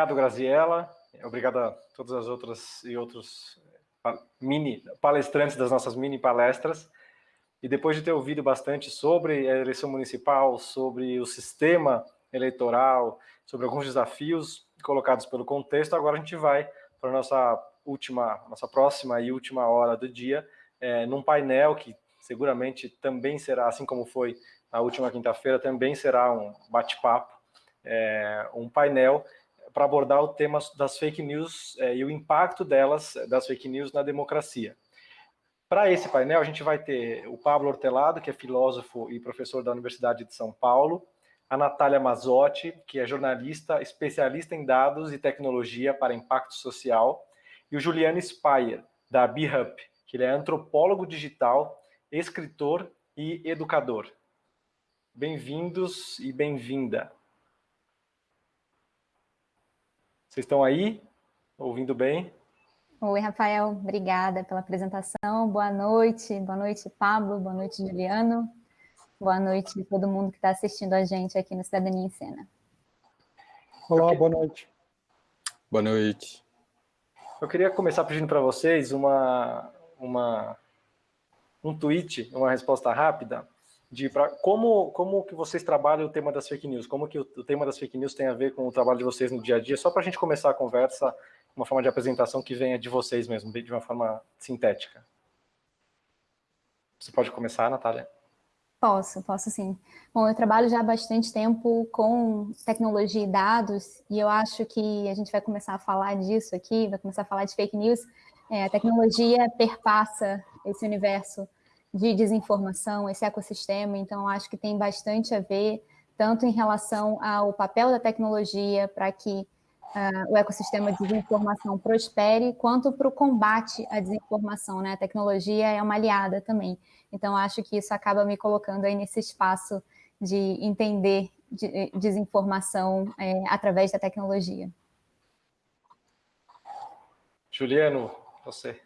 Obrigado, Graziella. Obrigado a todas as outras e outros mini palestrantes das nossas mini palestras. E depois de ter ouvido bastante sobre a eleição municipal, sobre o sistema eleitoral, sobre alguns desafios colocados pelo contexto, agora a gente vai para a nossa última, nossa próxima e última hora do dia, é, num painel que seguramente também será, assim como foi na última quinta-feira, também será um bate-papo, é, um painel para abordar o tema das fake news é, e o impacto delas, das fake news, na democracia. Para esse painel, a gente vai ter o Pablo Hortelado, que é filósofo e professor da Universidade de São Paulo, a Natália Mazotti, que é jornalista, especialista em dados e tecnologia para impacto social, e o Juliano Speyer, da BeHup, que ele é antropólogo digital, escritor e educador. Bem-vindos e bem-vinda. Vocês estão aí? Ouvindo bem? Oi, Rafael. Obrigada pela apresentação. Boa noite. Boa noite, Pablo. Boa noite, Juliano. Boa noite a todo mundo que está assistindo a gente aqui no Cidadania em Cena. Olá, boa noite. Boa noite. Eu queria começar pedindo para vocês uma, uma, um tweet, uma resposta rápida de pra, como, como que vocês trabalham o tema das fake news, como que o, o, tema das fake news tem a ver com o trabalho de vocês no dia a dia, só para a gente começar a conversa, uma forma de apresentação que venha de vocês mesmo, de uma forma sintética. Você pode começar, Natália? Posso, posso sim. Bom, eu trabalho já há bastante tempo com tecnologia e dados, e eu acho que a gente vai começar a falar disso aqui, vai começar a falar de fake news. É, a tecnologia perpassa esse universo de desinformação, esse ecossistema, então acho que tem bastante a ver, tanto em relação ao papel da tecnologia para que uh, o ecossistema de desinformação prospere, quanto para o combate à desinformação, né? A tecnologia é uma aliada também. Então, acho que isso acaba me colocando aí nesse espaço de entender de, eh, desinformação é, através da tecnologia. Juliano, você.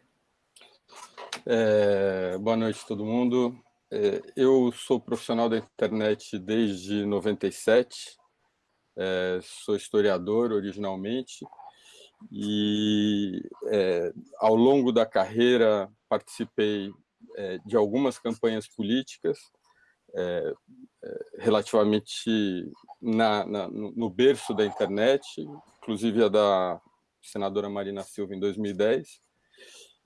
É, boa noite a todo mundo. É, eu sou profissional da internet desde 97, é, sou historiador originalmente, e é, ao longo da carreira participei é, de algumas campanhas políticas, é, relativamente na, na, no berço da internet, inclusive a da senadora Marina Silva em 2010,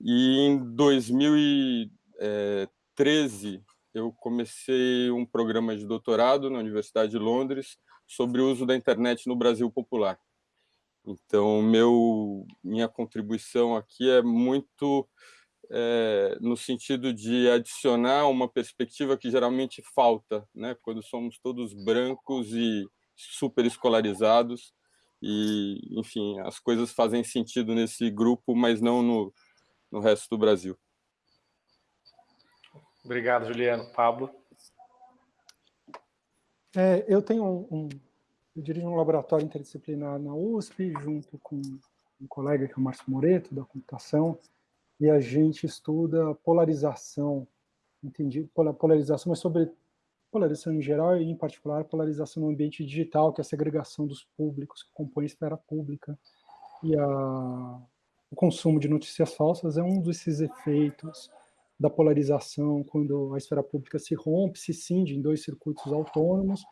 e em 2013, eu comecei um programa de doutorado na Universidade de Londres sobre o uso da internet no Brasil popular. Então, meu, minha contribuição aqui é muito é, no sentido de adicionar uma perspectiva que geralmente falta, né, quando somos todos brancos e super escolarizados, e, enfim, as coisas fazem sentido nesse grupo, mas não no, no resto do Brasil. Obrigado, Juliano. Pablo? É, eu tenho um, um, eu dirijo um laboratório interdisciplinar na USP, junto com um colega que é o Márcio Moreto, da computação, e a gente estuda polarização, entendi, polarização, mas sobre polarização em geral e, em particular, polarização no ambiente digital, que é a segregação dos públicos que compõem a esfera pública e a o consumo de notícias falsas é um desses efeitos da polarização, quando a esfera pública se rompe, se cinge em dois circuitos autônomos,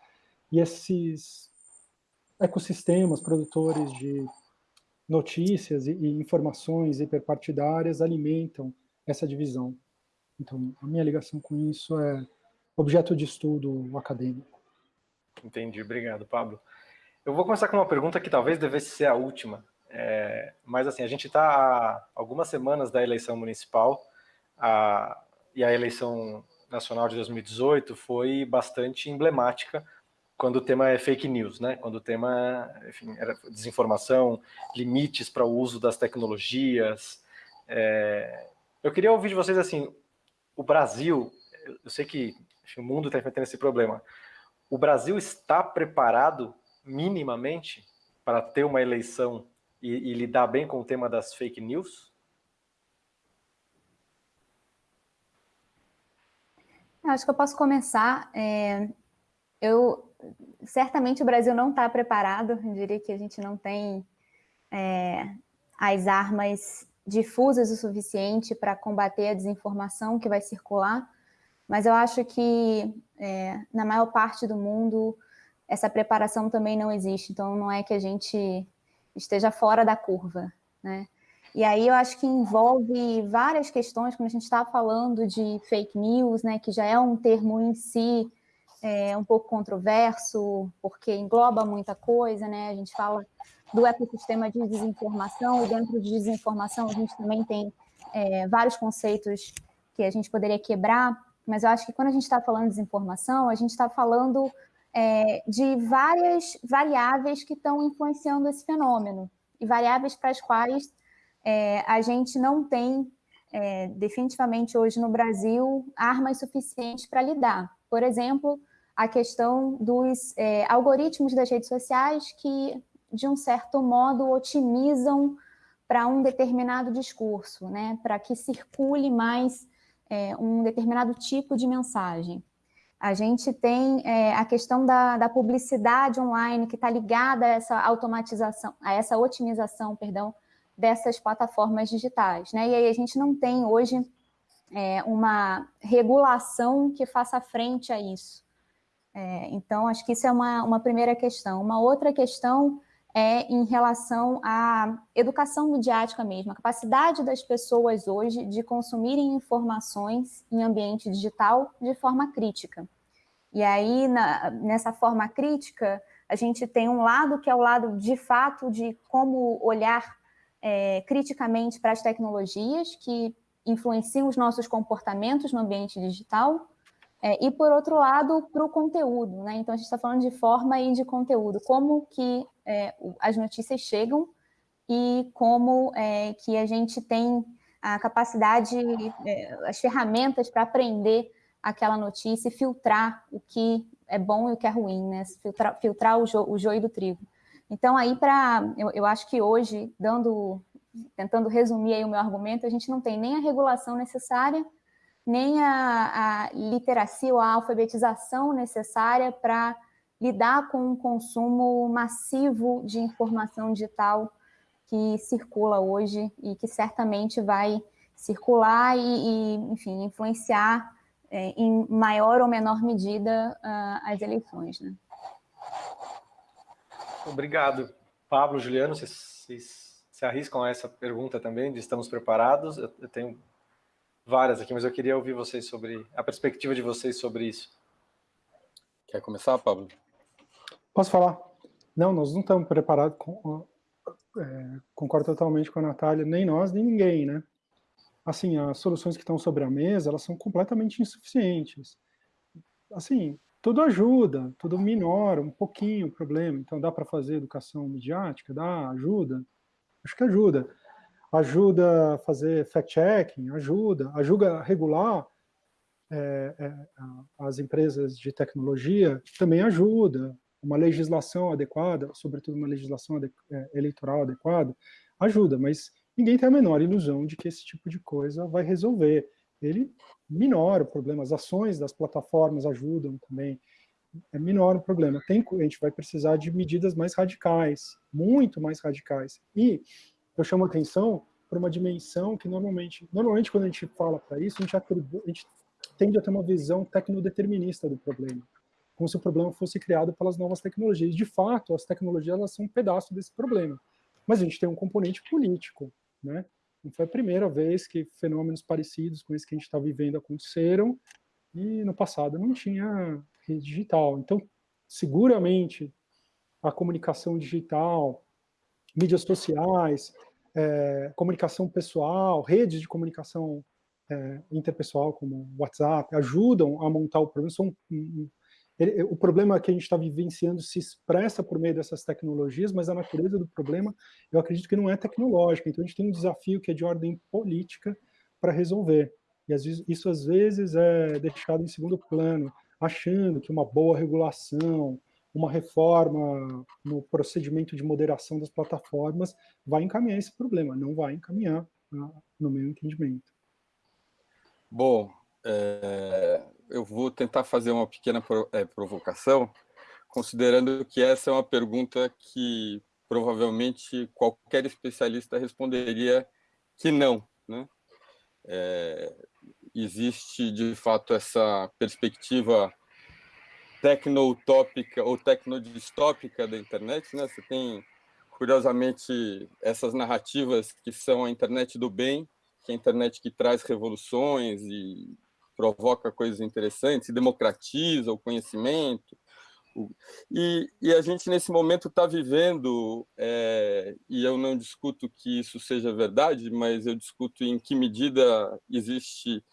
e esses ecossistemas produtores de notícias e, e informações hiperpartidárias alimentam essa divisão. Então, a minha ligação com isso é objeto de estudo acadêmico. Entendi, obrigado, Pablo. Eu vou começar com uma pergunta que talvez devesse ser a última, é, mas assim, a gente está há algumas semanas da eleição municipal a, e a eleição nacional de 2018 foi bastante emblemática quando o tema é fake news, né? Quando o tema, enfim, era desinformação, limites para o uso das tecnologias. É, eu queria ouvir de vocês assim, o Brasil, eu sei que enfim, o mundo está enfrentando esse problema. O Brasil está preparado minimamente para ter uma eleição e, e lidar bem com o tema das fake news? Acho que eu posso começar. É, eu certamente o Brasil não está preparado. Eu diria que a gente não tem é, as armas difusas o suficiente para combater a desinformação que vai circular, mas eu acho que é, na maior parte do mundo essa preparação também não existe, então não é que a gente esteja fora da curva, né? E aí eu acho que envolve várias questões, quando a gente está falando de fake news, né, que já é um termo em si é, um pouco controverso, porque engloba muita coisa, né? A gente fala do ecossistema de desinformação, e dentro de desinformação a gente também tem é, vários conceitos que a gente poderia quebrar, mas eu acho que quando a gente está falando de desinformação, a gente está falando é, de várias variáveis que estão influenciando esse fenômeno, e variáveis para as quais é, a gente não tem, é, definitivamente hoje no Brasil, armas suficientes para lidar. Por exemplo, a questão dos é, algoritmos das redes sociais que, de um certo modo, otimizam para um determinado discurso, né? para que circule mais é, um determinado tipo de mensagem. A gente tem é, a questão da, da publicidade online que está ligada a essa automatização, a essa otimização, perdão, dessas plataformas digitais. Né? E aí a gente não tem hoje é, uma regulação que faça frente a isso. É, então, acho que isso é uma, uma primeira questão. Uma outra questão é em relação à educação midiática mesmo, a capacidade das pessoas hoje de consumirem informações em ambiente digital de forma crítica. E aí, na, nessa forma crítica, a gente tem um lado que é o lado, de fato, de como olhar é, criticamente para as tecnologias que influenciam os nossos comportamentos no ambiente digital, é, e, por outro lado, para o conteúdo, né? Então, a gente está falando de forma e de conteúdo, como que é, as notícias chegam e como é, que a gente tem a capacidade, é, as ferramentas para aprender aquela notícia e filtrar o que é bom e o que é ruim, né? Filtrar, filtrar o, jo, o joio do trigo. Então, aí, para eu, eu acho que hoje, dando, tentando resumir aí o meu argumento, a gente não tem nem a regulação necessária, nem a, a literacia ou a alfabetização necessária para lidar com o consumo massivo de informação digital que circula hoje e que certamente vai circular e, e enfim, influenciar é, em maior ou menor medida uh, as eleições. Né? Obrigado. Pablo, Juliano, vocês, se arriscam a essa pergunta também, de estamos preparados? Eu tenho várias aqui, mas eu queria ouvir vocês sobre a perspectiva de vocês sobre isso. Quer começar, Pablo? Posso falar? Não, nós não estamos preparados, com, é, concordo totalmente com a Natália, nem nós, nem ninguém, né? Assim, as soluções que estão sobre a mesa, elas são completamente insuficientes. Assim, tudo ajuda, tudo minora um pouquinho o problema, então dá para fazer educação midiática? Dá, ajuda? Acho que ajuda ajuda a fazer fact-checking, ajuda, ajuda a regular é, é, as empresas de tecnologia, também ajuda, uma legislação adequada, sobretudo uma legislação é, eleitoral adequada, ajuda, mas ninguém tem a menor ilusão de que esse tipo de coisa vai resolver. Ele minora o problema, as ações das plataformas ajudam também, é minora o problema. Tem, a gente vai precisar de medidas mais radicais, muito mais radicais. E eu chamo atenção para uma dimensão que normalmente, normalmente quando a gente fala para isso, a gente, atribu, a gente tende a ter uma visão tecnodeterminista do problema, como se o problema fosse criado pelas novas tecnologias. De fato, as tecnologias elas são um pedaço desse problema, mas a gente tem um componente político, né? Não foi a primeira vez que fenômenos parecidos com esse que a gente está vivendo aconteceram, e no passado não tinha rede digital. Então, seguramente, a comunicação digital, mídias sociais, é, comunicação pessoal, redes de comunicação é, interpessoal, como WhatsApp, ajudam a montar o problema. São, ele, o problema que a gente está vivenciando se expressa por meio dessas tecnologias, mas a natureza do problema, eu acredito que não é tecnológica. Então, a gente tem um desafio que é de ordem política para resolver. E às vezes, isso, às vezes, é deixado em segundo plano, achando que uma boa regulação, uma reforma no procedimento de moderação das plataformas vai encaminhar esse problema, não vai encaminhar, ah, no meu entendimento. Bom, é, eu vou tentar fazer uma pequena é, provocação, considerando que essa é uma pergunta que provavelmente qualquer especialista responderia que não. Né? É, existe, de fato, essa perspectiva tecno-utópica ou tecnodistópica da internet. Né? Você tem, curiosamente, essas narrativas que são a internet do bem, que é a internet que traz revoluções e provoca coisas interessantes, democratiza o conhecimento, e, e, a gente, nesse momento, está vivendo, é, e eu não discuto que isso seja verdade, mas eu discuto em que medida existe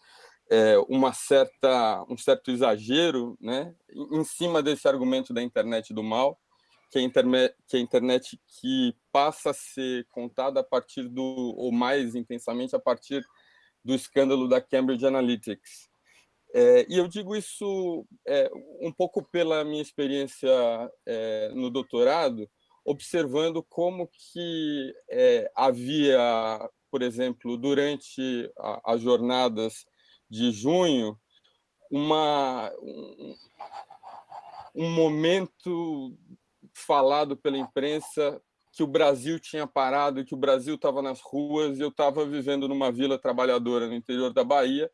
é, uma certa, um certo exagero né, em cima desse argumento da internet do mal, que é, internet, que é a internet que passa a ser contada a partir do, ou mais intensamente, a partir do escândalo da Cambridge Analytics. É, e eu digo isso é, um pouco pela minha experiência é, no doutorado, observando como que é, havia, por exemplo, durante as jornadas de junho, uma, um, um momento falado pela imprensa que o Brasil tinha parado, que o Brasil estava nas ruas, e eu estava vivendo numa vila trabalhadora no interior da Bahia,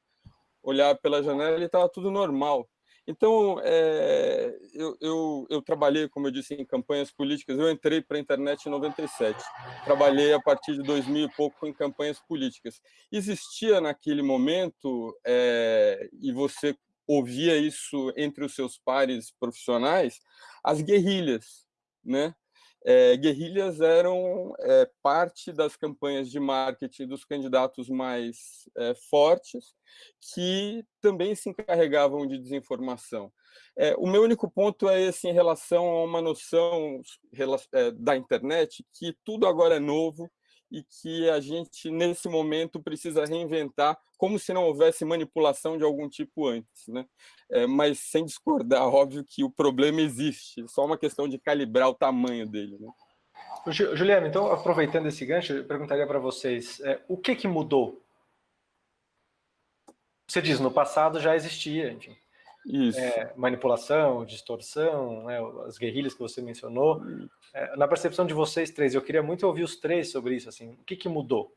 olhar pela janela e estava tudo normal. Então, é, eu, eu, eu, trabalhei, como eu disse, em campanhas políticas. Eu entrei para a internet em 97. Trabalhei a partir de 2000 e pouco em campanhas políticas. Existia naquele momento, é, e você ouvia isso entre os seus pares profissionais, as guerrilhas, né? É, guerrilhas eram é, parte das campanhas de marketing dos candidatos mais é, fortes, que também se encarregavam de desinformação. É, o meu único ponto é esse em relação a uma noção é, da internet, que tudo agora é novo, e que a gente, nesse momento, precisa reinventar, como se não houvesse manipulação de algum tipo antes. Né? É, mas, sem discordar, óbvio que o problema existe, só uma questão de calibrar o tamanho dele. Né? Juliano, então, aproveitando esse gancho, eu perguntaria para vocês, é, o que, que mudou? Você diz, no passado já existia, enfim, é, manipulação, distorção, né, as guerrilhas que você mencionou. É, na percepção de vocês três, eu queria muito ouvir os três sobre isso. Assim, o que, que mudou?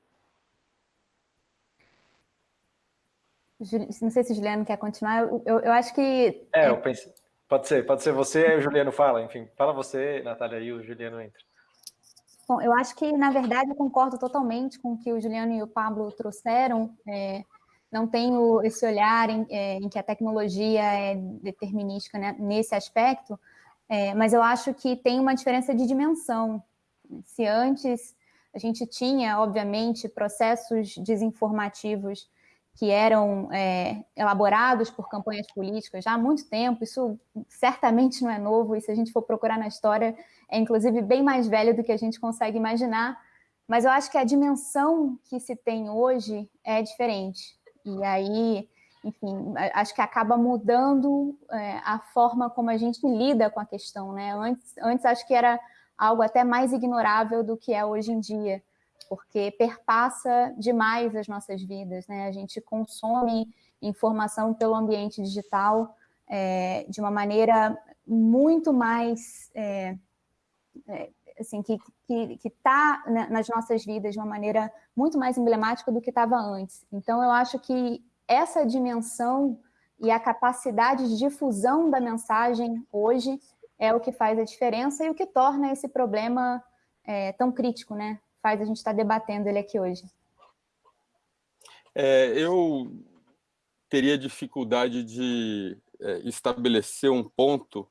Não sei se o Juliano quer continuar. Eu, eu, eu acho que. É, eu pensei. Pode ser, pode ser você e o Juliano fala. Enfim, fala você, Natália, e o Juliano entra. Bom, eu acho que, na verdade, eu concordo totalmente com o que o Juliano e o Pablo trouxeram. É, não tenho esse olhar em, é, em que a tecnologia é determinística né, nesse aspecto, é, mas eu acho que tem uma diferença de dimensão. Se antes a gente tinha, obviamente, processos desinformativos que eram é, elaborados por campanhas políticas já há muito tempo, isso certamente não é novo, e se a gente for procurar na história, é inclusive bem mais velho do que a gente consegue imaginar, mas eu acho que a dimensão que se tem hoje é diferente. E aí, enfim, acho que acaba mudando é, a forma como a gente lida com a questão, né? Antes, antes acho que era algo até mais ignorável do que é hoje em dia, porque perpassa demais as nossas vidas, né? A gente consome informação pelo ambiente digital é, de uma maneira muito mais é, é, assim, que está né, nas nossas vidas de uma maneira muito mais emblemática do que estava antes. Então, eu acho que essa dimensão e a capacidade de difusão da mensagem hoje é o que faz a diferença e o que torna esse problema é, tão crítico, né? Faz a gente estar tá debatendo ele aqui hoje. É, eu teria dificuldade de é, estabelecer um ponto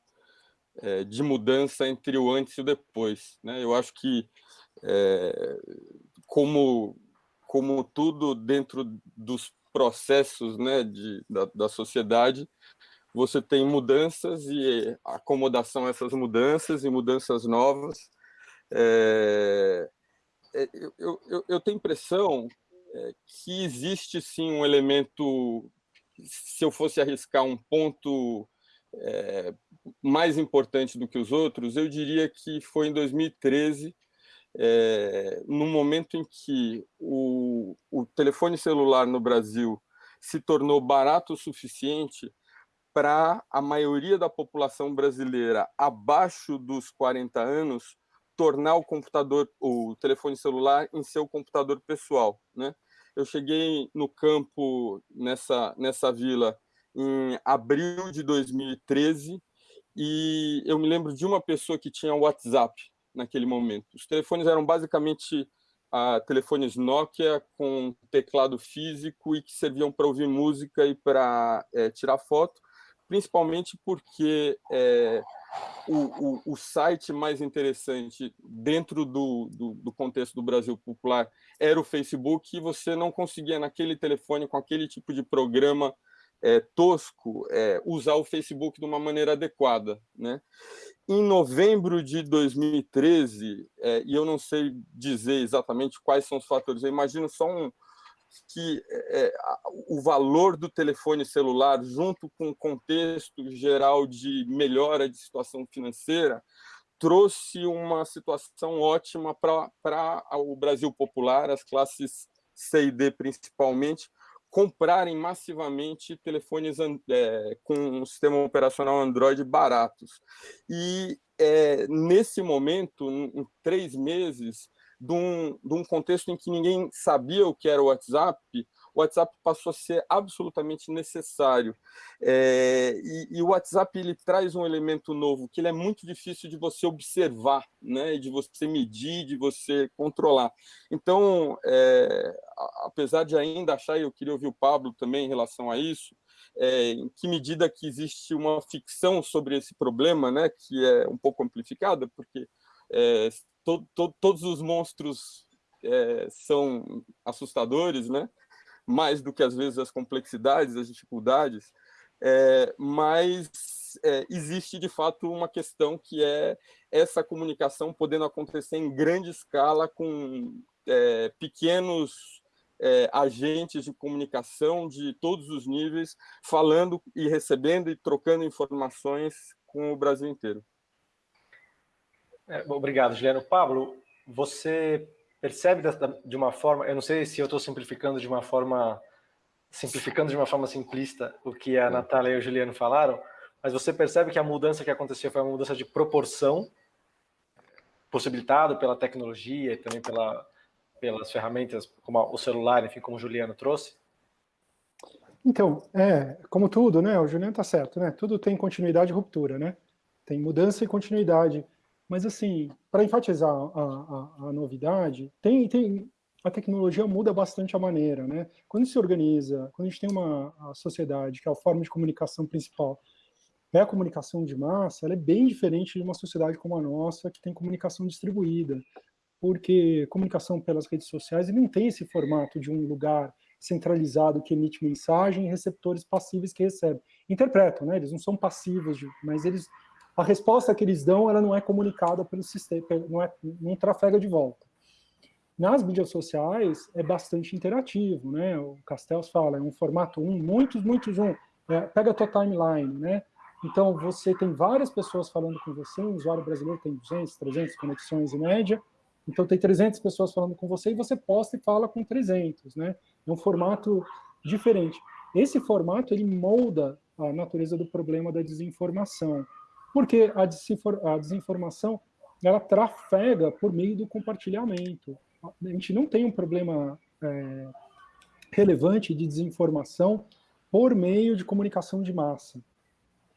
é, de mudança entre o antes e o depois. Né? Eu acho que, é, como, como tudo dentro dos processos né, de, da, da sociedade, você tem mudanças e acomodação a essas mudanças e mudanças novas. É, eu, eu, eu, tenho impressão que existe sim um elemento, se eu fosse arriscar um ponto é, mais importante do que os outros, eu diria que foi em 2013, é, no momento em que o, o telefone celular no Brasil se tornou barato o suficiente para a maioria da população brasileira abaixo dos 40 anos tornar o computador, o telefone celular, em seu computador pessoal. Né? Eu cheguei no campo, nessa, nessa vila, em abril de 2013, e eu me lembro de uma pessoa que tinha WhatsApp naquele momento. Os telefones eram basicamente ah, telefones Nokia com teclado físico e que serviam para ouvir música e para é, tirar foto, principalmente porque é, o, o, o, site mais interessante dentro do, do, do, contexto do Brasil popular era o Facebook e você não conseguia naquele telefone com aquele tipo de programa é, tosco é, usar o Facebook de uma maneira adequada. Né? Em novembro de 2013, é, e eu não sei dizer exatamente quais são os fatores, eu imagino só um, que é, o valor do telefone celular, junto com o contexto geral de melhora de situação financeira, trouxe uma situação ótima para o Brasil popular, as classes C e D principalmente, comprarem massivamente telefones é, com um sistema operacional Android baratos. E é, nesse momento, em três meses, de um, de um contexto em que ninguém sabia o que era o WhatsApp, o WhatsApp passou a ser absolutamente necessário. É, e, e, o WhatsApp ele traz um elemento novo, que ele é muito difícil de você observar, né, de você medir, de você controlar. Então, é, apesar de ainda achar, e eu queria ouvir o Pablo também em relação a isso, é, em que medida que existe uma ficção sobre esse problema, né, que é um pouco amplificada, porque é, to, to, todos os monstros é, são assustadores, né? Mais do que às vezes as complexidades, as dificuldades, é, mas é, existe de fato uma questão que é essa comunicação podendo acontecer em grande escala com é, pequenos é, agentes de comunicação de todos os níveis, falando e recebendo e trocando informações com o Brasil inteiro. É, obrigado, Juliano. Pablo, você percebe de uma forma, eu não sei se eu estou simplificando de uma forma, simplificando de uma forma simplista o que a Natália e o Juliano falaram, mas você percebe que a mudança que aconteceu foi uma mudança de proporção, possibilitado pela tecnologia e também pela, pelas ferramentas como o celular, enfim, como o Juliano trouxe? Então, é, como tudo, né, o Juliano está certo, né, tudo tem continuidade e ruptura, né, tem mudança e continuidade. Mas, assim, para enfatizar a, a, a, novidade, tem, tem, a tecnologia muda bastante a maneira, né? Quando se organiza, quando a gente tem uma sociedade que é a forma de comunicação principal é a comunicação de massa, ela é bem diferente de uma sociedade como a nossa, que tem comunicação distribuída, porque comunicação pelas redes sociais não tem esse formato de um lugar centralizado que emite mensagem e receptores passíveis que recebem. Interpretam, né? Eles não são passivos, mas eles a resposta que eles dão ela não é comunicada pelo sistema, não, é, não trafega de volta. Nas mídias sociais é bastante interativo, né? O Castells fala, é um formato 1, muitos, muitos 1. É, pega a tua timeline, né? Então você tem várias pessoas falando com você, um usuário brasileiro tem 200, 300 conexões em média, então tem 300 pessoas falando com você e você posta e fala com 300, né? É um formato diferente. Esse formato ele molda a natureza do problema da desinformação. Porque a, desinformação, ela trafega por meio do compartilhamento. A gente não tem um problema é, relevante de desinformação por meio de comunicação de massa.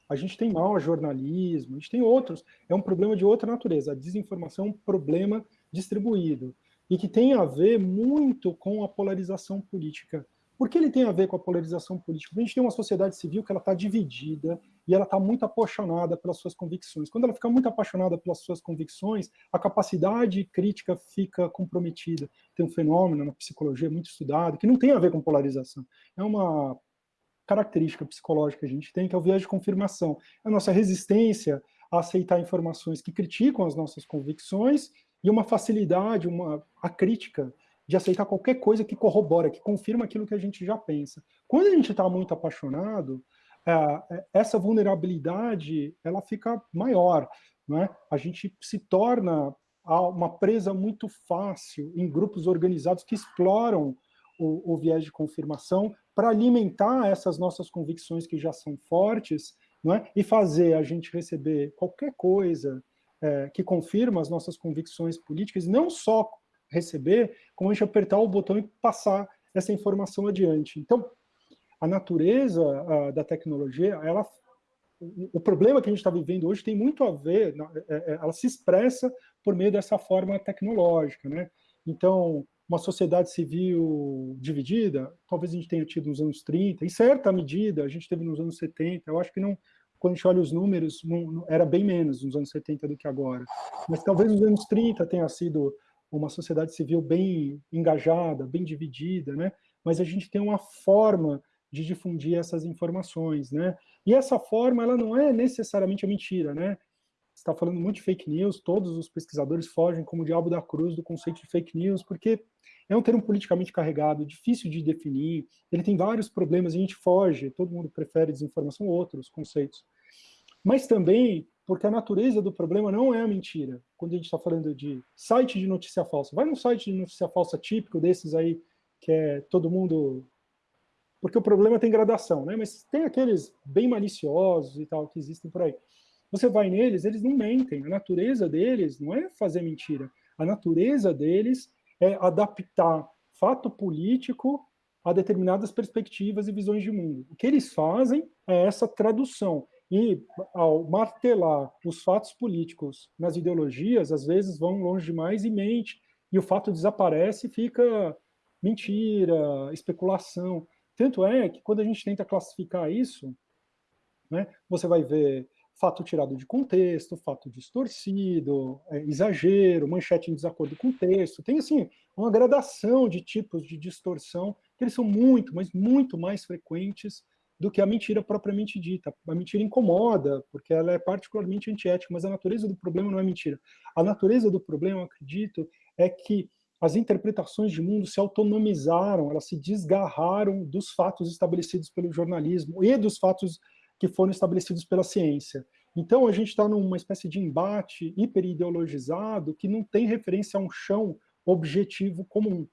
A gente tem mau jornalismo, a gente tem outros, é um problema de outra natureza. A desinformação é um problema distribuído e que tem a ver muito com a polarização política. Por que ele tem a ver com a polarização política? Porque a gente tem uma sociedade civil que ela está dividida e ela está muito apaixonada pelas suas convicções. Quando ela fica muito apaixonada pelas suas convicções, a capacidade crítica fica comprometida. Tem um fenômeno na psicologia muito estudado que não tem a ver com polarização. É uma característica psicológica que a gente tem, que é o viés de confirmação. É a nossa resistência a aceitar informações que criticam as nossas convicções e uma facilidade, uma, a crítica de aceitar qualquer coisa que corrobora, que confirma aquilo que a gente já pensa. Quando a gente está muito apaixonado, é, é, essa vulnerabilidade ela fica maior. Né? A gente se torna uma presa muito fácil em grupos organizados que exploram o, o viés de confirmação para alimentar essas nossas convicções que já são fortes é? e fazer a gente receber qualquer coisa é, que confirma as nossas convicções políticas, não só receber, como a gente apertar o botão e passar essa informação adiante. Então, a natureza a, da tecnologia, ela, o problema que a gente está vivendo hoje tem muito a ver, é, é, ela se expressa por meio dessa forma tecnológica, né? Então, uma sociedade civil dividida, talvez a gente tenha tido nos anos 30, em certa medida a gente teve nos anos 70, eu acho que não, quando a gente olha os números, não, não, era bem menos nos anos 70 do que agora. Mas talvez nos anos 30 tenha sido uma sociedade civil bem engajada, bem dividida, né? mas a gente tem uma forma de difundir essas informações. Né? E essa forma ela não é necessariamente a mentira. Né? Você está falando muito de fake news, todos os pesquisadores fogem como o diabo da cruz do conceito de fake news, porque é um termo politicamente carregado, difícil de definir, ele tem vários problemas, a gente foge, todo mundo prefere desinformação ou outros conceitos. Mas também porque a natureza do problema não é a mentira. Quando a gente está falando de site de notícia falsa, vai num site de notícia falsa típico desses aí, que é todo mundo... Porque o problema tem gradação, né? Mas tem aqueles bem maliciosos e tal, que existem por aí. Você vai neles, eles não mentem. A natureza deles não é fazer mentira. A natureza deles é adaptar fato político a determinadas perspectivas e visões de mundo. O que eles fazem é essa tradução. E, ao martelar os fatos políticos nas ideologias, às vezes vão longe demais e mente, e o fato desaparece e fica mentira, especulação. Tanto é que quando a gente tenta classificar isso, né, você vai ver fato tirado de contexto, fato distorcido, é, exagero, manchete em desacordo com o texto. Tem, assim, uma gradação de tipos de distorção que eles são muito, mas muito mais frequentes do que a mentira propriamente dita. A mentira incomoda, porque ela é particularmente antiética, mas a natureza do problema não é mentira. A natureza do problema, eu acredito, é que as interpretações de mundo se autonomizaram, elas se desgarraram dos fatos estabelecidos pelo jornalismo e dos fatos que foram estabelecidos pela ciência. Então, a gente está numa espécie de embate hiperideologizado que não tem referência a um chão objetivo comum.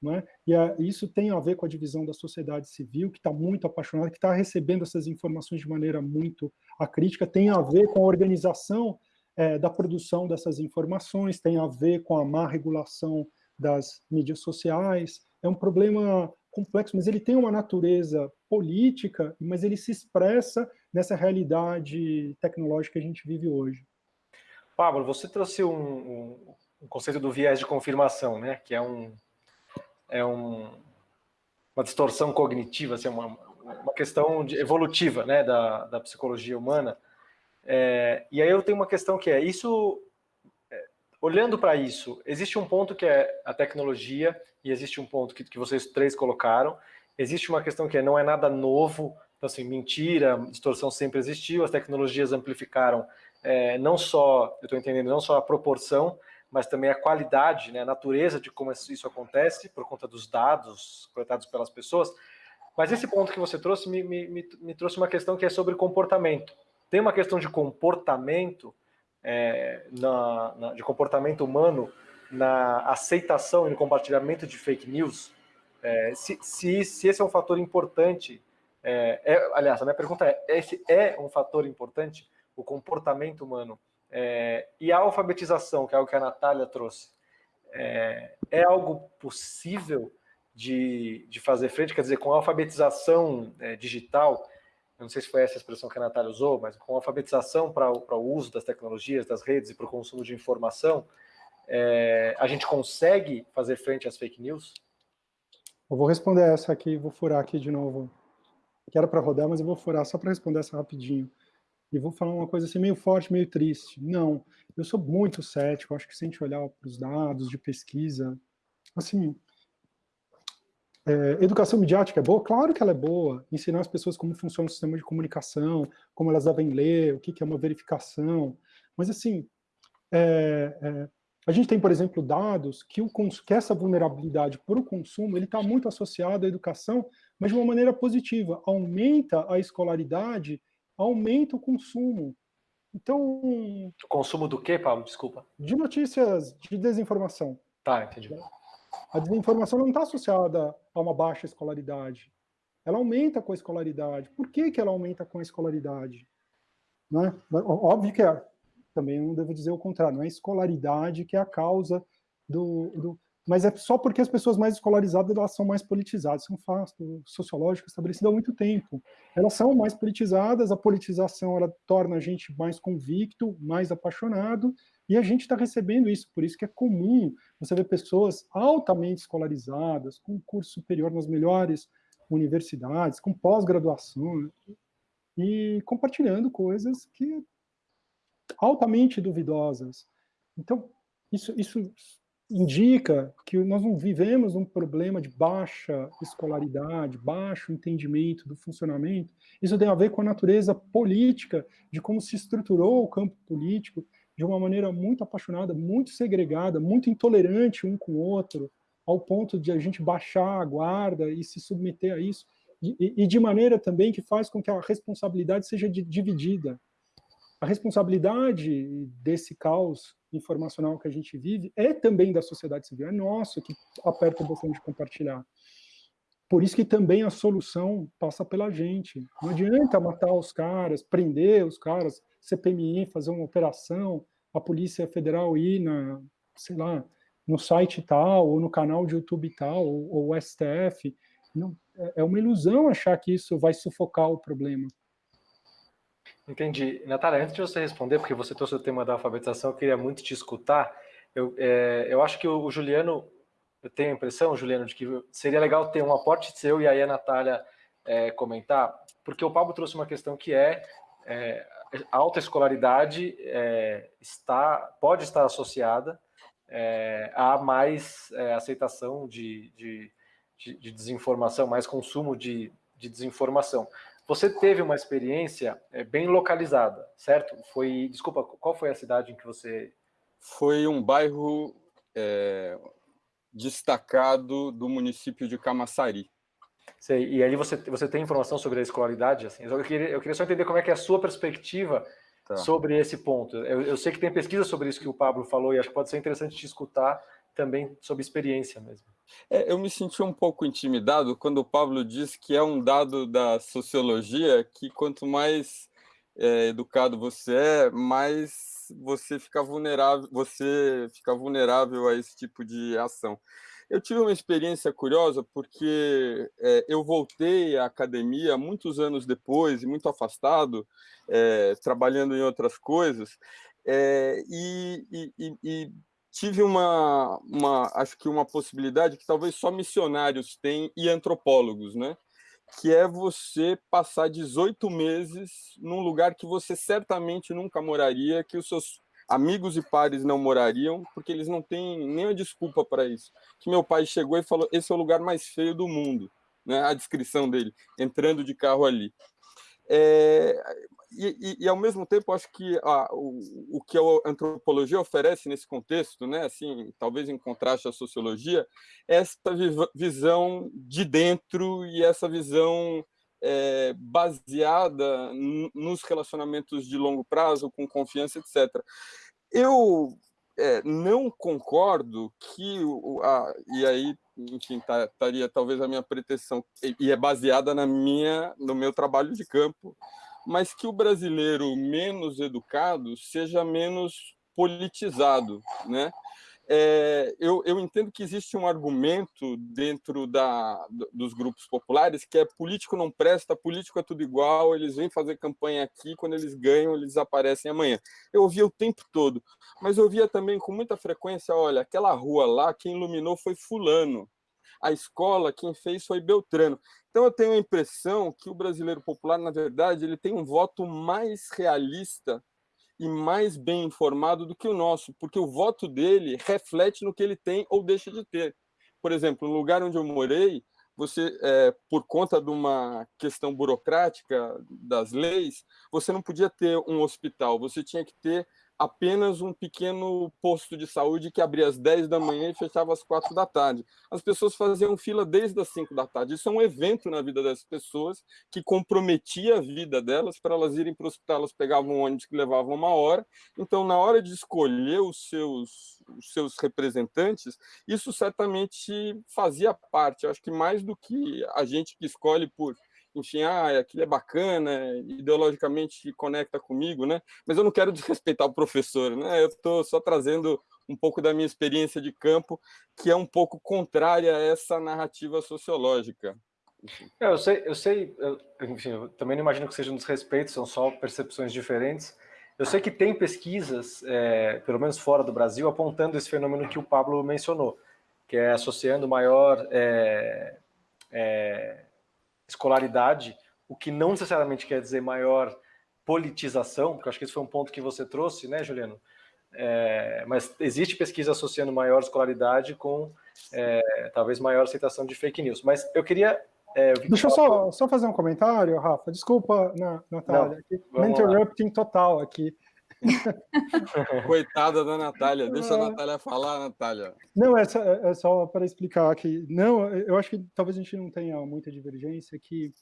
Né? E a, isso tem a ver com a divisão da sociedade civil, que está muito apaixonada, que está recebendo essas informações de maneira muito acrítica, tem a ver com a organização é, da produção dessas informações, tem a ver com a má regulação das mídias sociais, é um problema complexo, mas ele tem uma natureza política, mas ele se expressa nessa realidade tecnológica que a gente vive hoje. Pablo, você trouxe um, um, um conceito do viés de confirmação, né? que é, um, é um, uma distorção cognitiva, assim, uma, uma questão de, evolutiva né? da, da psicologia humana. É, e aí eu tenho uma questão que é, isso olhando para isso, existe um ponto que é a tecnologia e existe um ponto que, que vocês três colocaram. Existe uma questão que é, não é nada novo, então assim, mentira, distorção sempre existiu, as tecnologias amplificaram é, não só, eu estou entendendo, não só a proporção, mas também a qualidade, né, a natureza de como isso acontece, por conta dos dados coletados pelas pessoas. Mas esse ponto que você trouxe me, me, me, trouxe uma questão que é sobre comportamento. Tem uma questão de comportamento é, na, na, de comportamento humano na aceitação e no compartilhamento de fake news, é, se, se, se, esse é um fator importante, é, é, aliás, a minha pergunta é, esse é um fator importante, o comportamento humano, é, e a alfabetização, que é algo que a Natália trouxe, é, é algo possível de, de fazer frente, quer dizer, com a alfabetização é, digital, eu não sei se foi essa a expressão que a Natália usou, mas com alfabetização para o uso das tecnologias, das redes e para o consumo de informação, é, a gente consegue fazer frente às fake news? Eu vou responder essa aqui, vou furar aqui de novo. Que era para rodar, mas eu vou furar só para responder essa rapidinho. E vou falar uma coisa assim meio forte, meio triste. Não, eu sou muito cético, acho que se a gente olhar para os dados de pesquisa, assim, é, educação midiática é boa? Claro que ela é boa. Ensinar as pessoas como funciona o sistema de comunicação, como elas devem ler, o que, que é uma verificação. Mas, assim, é, é, a gente tem, por exemplo, dados que, o, que essa vulnerabilidade para o consumo está muito associada à educação, mas de uma maneira positiva. Aumenta a escolaridade, aumenta o consumo. Então... O consumo do quê, Paulo? Desculpa. De notícias de desinformação. Tá, entendi. A desinformação não está associada a uma baixa escolaridade. Ela aumenta com a escolaridade. Por que, que ela aumenta com a escolaridade? Né? Óbvio que é, também não devo dizer o contrário, não é a escolaridade que é a causa do, do mas é só porque as pessoas mais escolarizadas elas são mais politizadas, são fatos sociológicos estabelecidos há muito tempo. Elas são mais politizadas, a politização ela torna a gente mais convicto, mais apaixonado, e a gente está recebendo isso, por isso que é comum você ver pessoas altamente escolarizadas, com curso superior nas melhores universidades, com pós-graduação, e compartilhando coisas que altamente duvidosas. Então, isso, isso indica que nós não vivemos um problema de baixa escolaridade, baixo entendimento do funcionamento. Isso tem a ver com a natureza política, de como se estruturou o campo político de uma maneira muito apaixonada, muito segregada, muito intolerante um com o outro, ao ponto de a gente baixar a guarda e se submeter a isso, e, e de maneira também que faz com que a responsabilidade seja dividida. A responsabilidade desse caos informacional que a gente vive é também da sociedade civil, é nosso que aperta o botão de compartilhar. Por isso que também a solução passa pela gente. Não adianta matar os caras, prender os caras, CPMI fazer uma operação, a Polícia Federal ir na, sei lá, no site tal, ou no canal de YouTube tal, ou, ou STF. Não, é, é uma ilusão achar que isso vai sufocar o problema. Entendi. Natália, antes de você responder, porque você trouxe o tema da alfabetização, eu queria muito te escutar. Eu, é, eu acho que o, Juliano, eu tenho a impressão, Juliano, de que seria legal ter um aporte seu e aí a Natália é, comentar, porque o Pablo trouxe uma questão que é, é a alta escolaridade é, está, pode estar associada é, a mais é, aceitação de, de, de, de, desinformação, mais consumo de, de desinformação. Você teve uma experiência é, bem localizada, certo? Foi, desculpa, qual foi a cidade em que você... Foi um bairro é, destacado do município de Camaçari. Sei, e ali você, você tem informação sobre a escolaridade? Assim? Eu, queria, eu queria só entender como é que é a sua perspectiva tá. sobre esse ponto. Eu, eu sei que tem pesquisa sobre isso que o Pablo falou e acho que pode ser interessante te escutar também sobre experiência mesmo. É, eu me senti um pouco intimidado quando o Pablo disse que é um dado da sociologia que quanto mais é, educado você é, mais você fica vulnerável, você fica vulnerável a esse tipo de ação. Eu tive uma experiência curiosa porque é, eu voltei à academia muitos anos depois, muito afastado, é, trabalhando em outras coisas, é, e, e, e, tive uma, uma, acho que uma possibilidade que talvez só missionários têm e antropólogos, né? que é você passar 18 meses num lugar que você certamente nunca moraria, que os seus amigos e pares não morariam, porque eles não têm nenhuma desculpa para isso. Que meu pai chegou e falou, esse é o lugar mais feio do mundo, né? a descrição dele, entrando de carro ali. É, e, e, e, ao mesmo tempo, acho que a, o, o que a antropologia oferece nesse contexto, né, assim, talvez em contraste à sociologia, é essa visão de dentro e essa visão é, baseada nos relacionamentos de longo prazo, com confiança, etc. Eu é, não concordo que, o, a, e aí, enfim, tá, estaria talvez a minha pretensão, e é baseada na minha, no meu trabalho de campo, mas que o brasileiro menos educado seja menos politizado, né? É, eu, eu, entendo que existe um argumento dentro da, dos grupos populares que é político não presta, político é tudo igual, eles vêm fazer campanha aqui, quando eles ganham, eles aparecem amanhã. Eu ouvia o tempo todo, mas eu ouvia também com muita frequência, olha, aquela rua lá, quem iluminou foi fulano, a escola, quem fez foi Beltrano. Então eu tenho a impressão que o brasileiro popular, na verdade, ele tem um voto mais realista e mais bem informado do que o nosso, porque o voto dele reflete no que ele tem ou deixa de ter. Por exemplo, no lugar onde eu morei, você, é, por conta de uma questão burocrática das leis, você não podia ter um hospital, você tinha que ter apenas um pequeno posto de saúde que abria às 10 da manhã e fechava às 4 da tarde. As pessoas faziam fila desde as 5 da tarde. Isso é um evento na vida das pessoas que comprometia a vida delas para elas irem para o hospital. Elas pegavam um ônibus que levava uma hora. Então, na hora de escolher os seus, os seus representantes, isso certamente fazia parte. Eu acho que mais do que a gente que escolhe por enfim, ah, aquilo é bacana, ideologicamente conecta comigo, né? Mas eu não quero desrespeitar o professor, né? Eu estou só trazendo um pouco da minha experiência de campo, que é um pouco contrária a essa narrativa sociológica. É, eu sei, eu sei, eu, enfim, eu também não imagino que seja um desrespeito, são só percepções diferentes. Eu sei que tem pesquisas, é, pelo menos fora do Brasil, apontando esse fenômeno que o Pablo mencionou, que é associando maior é, é, escolaridade, o que não necessariamente quer dizer maior politização, porque acho que esse foi um ponto que você trouxe, né, Juliano? É, mas existe pesquisa associando maior escolaridade com é, talvez maior aceitação de fake news. Mas eu queria é, eu Deixa eu só, só fazer um comentário, Rafa. Desculpa, Natália. Não, interrupting total aqui. Coitada da Natália. Deixa a Natália falar, Natália. Não, é só, é só para explicar que... Não, eu acho que talvez a gente não tenha muita divergência, que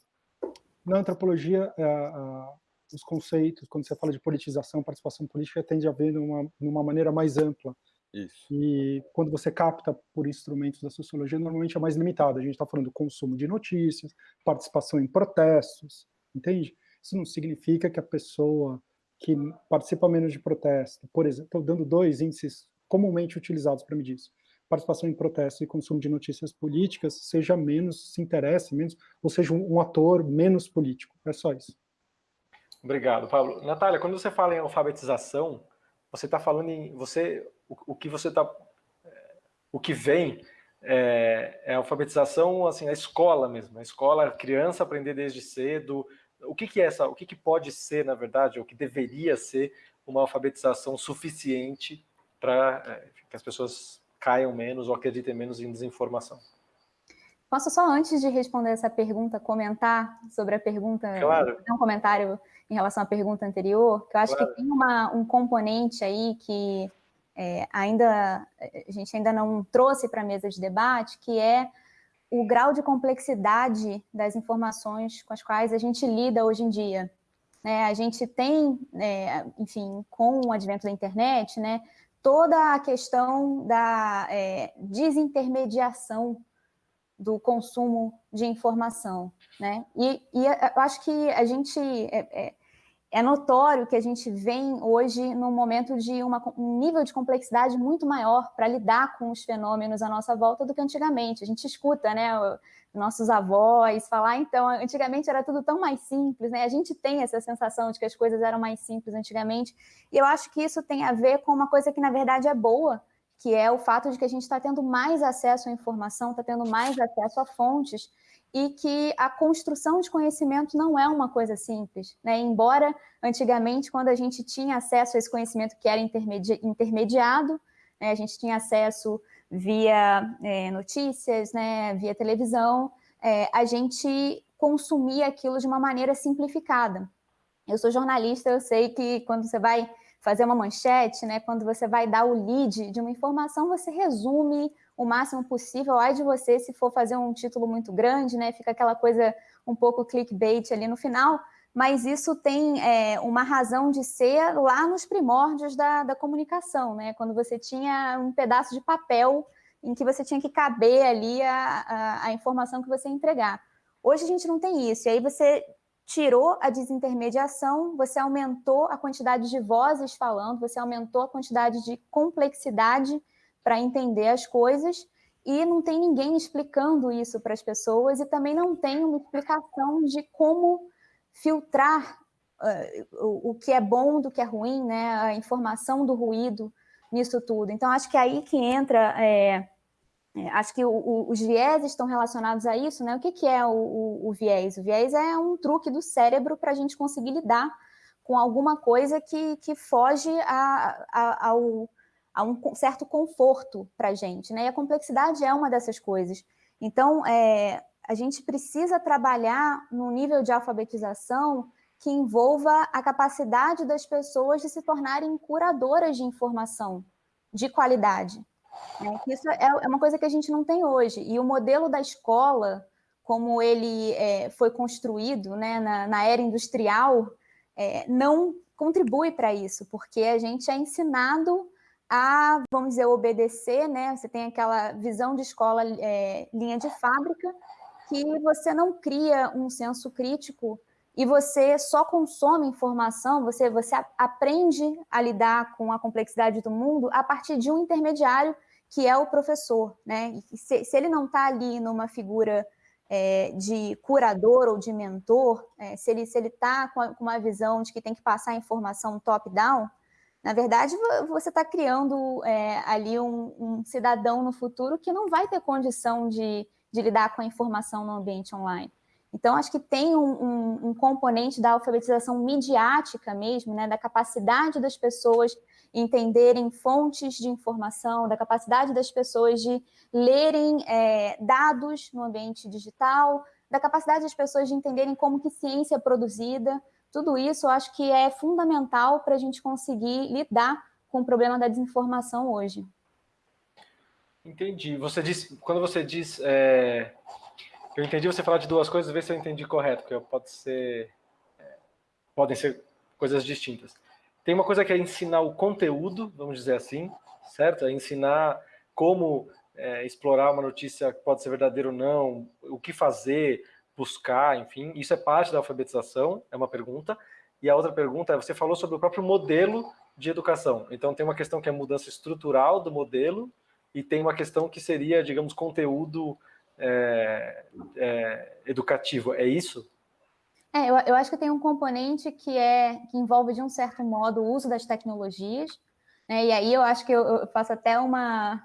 na antropologia, a, a, os conceitos, quando você fala de politização, participação política, tende a ver numa, numa maneira mais ampla. Isso. E quando você capta por instrumentos da sociologia, normalmente é mais limitado. A gente está falando do consumo de notícias, participação em protestos, entende? Isso não significa que a pessoa que participa menos de protesto, por exemplo, estou dando dois índices comumente utilizados para medir isso, participação em protestos e consumo de notícias políticas, seja menos, se interesse menos, ou seja, um, um ator menos político. É só isso. Obrigado, Pablo. Natália, quando você fala em alfabetização, você está falando em... Você o, o que você está, o que vem é, é, a alfabetização, assim, a escola mesmo, a escola, a criança aprender desde cedo, o que, que é essa, o que, que pode ser, na verdade, o que deveria ser uma alfabetização suficiente para é, que as pessoas caiam menos ou acreditem menos em desinformação. Posso só, antes de responder essa pergunta, comentar sobre a pergunta, claro. um comentário em relação à pergunta anterior, que eu acho claro. que tem uma, um componente aí que é, ainda a gente ainda não trouxe para a mesa de debate, que é o grau de complexidade das informações com as quais a gente lida hoje em dia. É, a gente tem, é, enfim, com o advento da internet, né, toda a questão da é, desintermediação do consumo de informação, né? E, e eu acho que a gente é, notório que a gente vem hoje num momento de uma, um nível de complexidade muito maior para lidar com os fenômenos à nossa volta do que antigamente. A gente escuta, né, nossos avós falar, então, antigamente era tudo tão mais simples, né? A gente tem essa sensação de que as coisas eram mais simples antigamente, e eu acho que isso tem a ver com uma coisa que, na verdade, é boa, que é o fato de que a gente está tendo mais acesso à informação, está tendo mais acesso a fontes, e que a construção de conhecimento não é uma coisa simples. Né? Embora, antigamente, quando a gente tinha acesso a esse conhecimento que era intermedi intermediado, né? a gente tinha acesso via é, notícias, né? via televisão, é, a gente consumia aquilo de uma maneira simplificada. Eu sou jornalista, eu sei que quando você vai fazer uma manchete, né, quando você vai dar o lead de uma informação, você resume o máximo possível. Ai de você se for fazer um título muito grande, né? Fica aquela coisa um pouco clickbait ali no final, mas isso tem é, uma razão de ser lá nos primórdios da, da comunicação, né? Quando você tinha um pedaço de papel em que você tinha que caber ali a, a, a informação que você ia entregar. Hoje a gente não tem isso, e aí você tirou a desintermediação, você aumentou a quantidade de vozes falando, você aumentou a quantidade de complexidade para entender as coisas e não tem ninguém explicando isso para as pessoas e também não tem uma explicação de como filtrar uh, o, o, que é bom do que é ruim, né? a informação do ruído nisso tudo. Então, acho que é aí que entra... É, é, acho que o, o, os viés estão relacionados a isso, né? O que, que é o, viés? O viés é um truque do cérebro para a gente conseguir lidar com alguma coisa que, que foge a, a, ao, a um certo conforto para a gente, né? E a complexidade é uma dessas coisas. Então, é, a gente precisa trabalhar no nível de alfabetização que envolva a capacidade das pessoas de se tornarem curadoras de informação de qualidade. É, isso é, é uma coisa que a gente não tem hoje. E o modelo da escola, como ele é, foi construído né, na, na era industrial, é, não contribui para isso, porque a gente é ensinado a, vamos dizer, obedecer, né? Você tem aquela visão de escola é, linha de fábrica, que você não cria um senso crítico e você só consome informação, você, você aprende a lidar com a complexidade do mundo a partir de um intermediário que é o professor, né? Se, se ele não está ali numa figura é, de curador ou de mentor, é, se ele está se ele tá com, com uma visão de que tem que passar informação top-down, na verdade, você está criando é, ali um, um, cidadão no futuro que não vai ter condição de, de lidar com a informação no ambiente online. Então, acho que tem um, um, um, componente da alfabetização midiática mesmo, né, da capacidade das pessoas entenderem fontes de informação, da capacidade das pessoas de lerem é, dados no ambiente digital, da capacidade das pessoas de entenderem como que ciência é produzida. Tudo isso eu acho que é fundamental para a gente conseguir lidar com o problema da desinformação hoje. Entendi. Você disse, quando você diz é eu entendi você falar de duas coisas, ver se eu entendi correto, porque pode ser, é, podem ser coisas distintas. Tem uma coisa que é ensinar o conteúdo, vamos dizer assim, certo? É ensinar como é, explorar uma notícia que pode ser verdadeira ou não, o que fazer, buscar, enfim. Isso é parte da alfabetização, é uma pergunta. E a outra pergunta é, você falou sobre o próprio modelo de educação. Então tem uma questão que é mudança estrutural do modelo e tem uma questão que seria, digamos, conteúdo é, é, educativo, é isso? É, eu, eu, acho que tem um componente que, é, que envolve, de um certo modo, o uso das tecnologias, né, e aí eu acho que eu, eu faço até uma,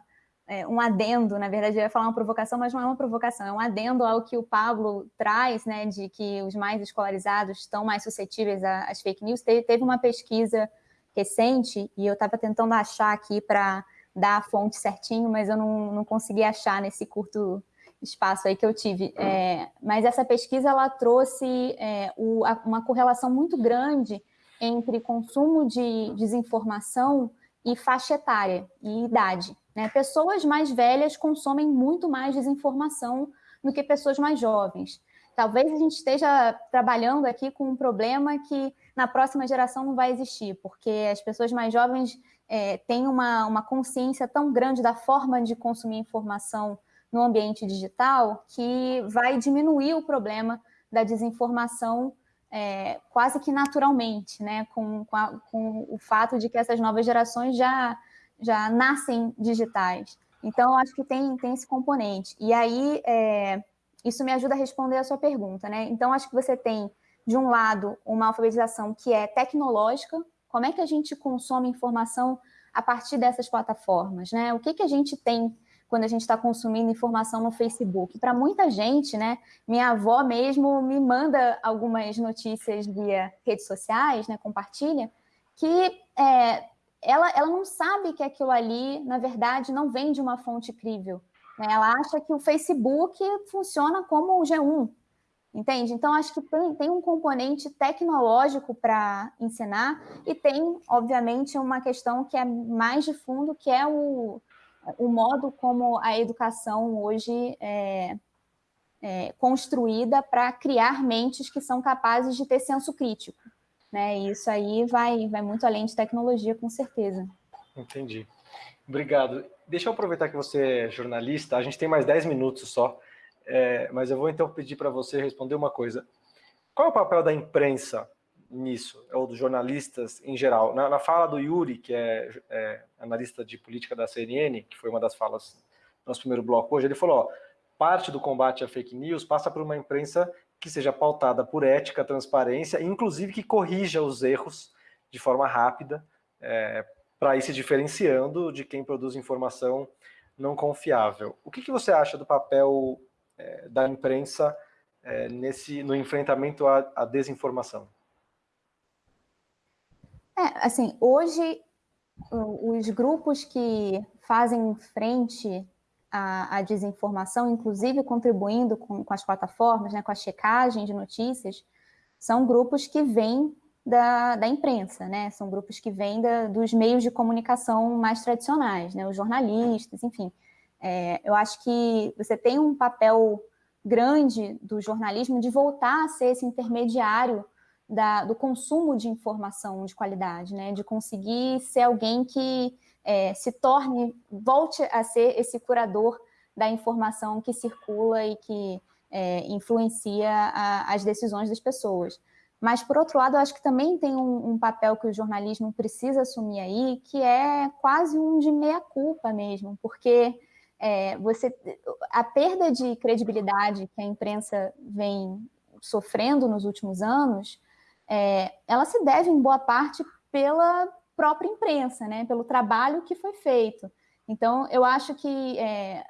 é, um adendo, na verdade eu ia falar uma provocação, mas não é uma provocação, é um adendo ao que o Pablo traz, né, de que os mais escolarizados estão mais suscetíveis às fake news. Teve, uma pesquisa recente, e eu estava tentando achar aqui para dar a fonte certinho, mas eu não, não consegui achar nesse curto espaço aí que eu tive. É, mas essa pesquisa ela trouxe é, o, a, uma correlação muito grande entre consumo de desinformação e faixa etária e idade. Né? Pessoas mais velhas consomem muito mais desinformação do que pessoas mais jovens. Talvez a gente esteja trabalhando aqui com um problema que na próxima geração não vai existir, porque as pessoas mais jovens é, têm uma, uma consciência tão grande da forma de consumir informação no ambiente digital que vai diminuir o problema da desinformação é, quase que naturalmente, né, com, com, a, com, o fato de que essas novas gerações já, já nascem digitais. Então, acho que tem, tem esse componente. E aí, é, isso me ajuda a responder a sua pergunta. Né? Então, acho que você tem, de um lado, uma alfabetização que é tecnológica, como é que a gente consome informação a partir dessas plataformas? Né? O que, que a gente tem quando a gente está consumindo informação no Facebook. Para muita gente, né, minha avó mesmo me manda algumas notícias via redes sociais, né, compartilha, que é, ela, ela não sabe que aquilo ali, na verdade, não vem de uma fonte crível. Né? Ela acha que o Facebook funciona como o G1, entende? Então, acho que tem, tem um componente tecnológico para ensinar e tem, obviamente, uma questão que é mais de fundo, que é o, o modo como a educação hoje é, é construída para criar mentes que são capazes de ter senso crítico. Né? E isso aí vai, vai muito além de tecnologia, com certeza. Entendi. Obrigado. Deixa eu aproveitar que você é jornalista, a gente tem mais 10 minutos só, é, mas eu vou então pedir para você responder uma coisa. Qual é o papel da imprensa nisso, ou dos jornalistas em geral. Na, na fala do Yuri, que é, é, analista de política da CNN, que foi uma das falas do nosso primeiro bloco hoje, ele falou, ó, parte do combate à fake news passa por uma imprensa que seja pautada por ética, transparência, inclusive que corrija os erros de forma rápida, é, para ir se diferenciando de quem produz informação não confiável. O que, que você acha do papel é, da imprensa é, nesse, no enfrentamento à, à desinformação? É, assim, hoje os grupos que fazem frente à, à desinformação, inclusive contribuindo com, com, as plataformas, né, com a checagem de notícias, são grupos que vêm da, da imprensa, né? São grupos que vêm da, dos meios de comunicação mais tradicionais, né? Os jornalistas, enfim. É, eu acho que você tem um papel grande do jornalismo de voltar a ser esse intermediário da, do consumo de informação de qualidade, né? de conseguir ser alguém que é, se torne, volte a ser esse curador da informação que circula e que é, influencia a, as decisões das pessoas. Mas, por outro lado, eu acho que também tem um, um, papel que o jornalismo precisa assumir aí, que é quase um de meia-culpa mesmo, porque é, você, a perda de credibilidade que a imprensa vem sofrendo nos últimos anos, é, ela se deve, em boa parte, pela própria imprensa, né, pelo trabalho que foi feito. Então, eu acho que é,